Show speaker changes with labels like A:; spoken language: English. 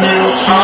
A: new